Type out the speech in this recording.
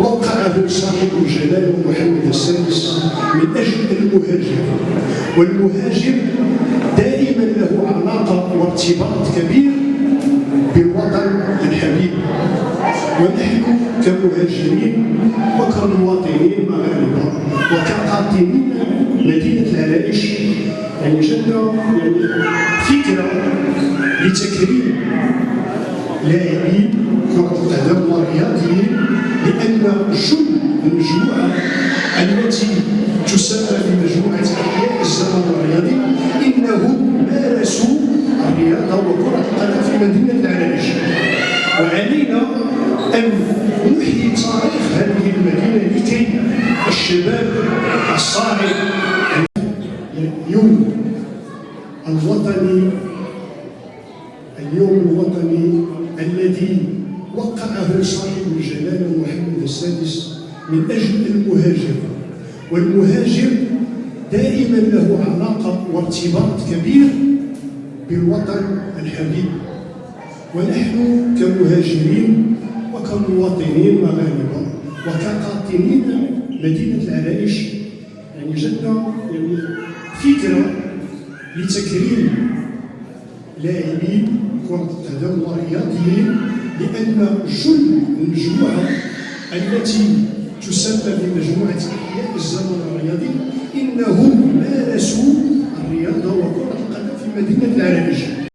وقعه صاحب الجلالة محمد السادس من أجل المهاجر. والمهاجر دائما له علاقة وارتباط كبير بالوطن الحبيب. ونحن كمهاجرين وكمواطنين مغاربه وكقاطنين مدينة العرائش يعني جدنا يعني فكرة لتكريم لاعبين لأن جل المجموعة التي تسمى بمجموعة أحياء الزمن الرياضي انهم مارسوا الرياضة وكرة القدم في مدينة العرائش وعلينا أن نحيي تاريخ هذه المدينة لكي الشباب الصاعد اليوم الوطني اليوم الوطني الذي وقعه صاحب من أجل المهاجر. والمهاجر دائما له علاقة وارتباط كبير بالوطن الحبيب ونحن كمهاجرين وكمواطنين مغاربه وكقاطنين مدينة العرائش يعني جدنا يعني فكرة لتكريم لاعبين كرة القدم والرياضيين لأن جل المجموعة التي تسمى بمجموعة أحياء الزمن الرياضي إنهم مارسوا الرياضة وكرة القدم في مدينة العرائش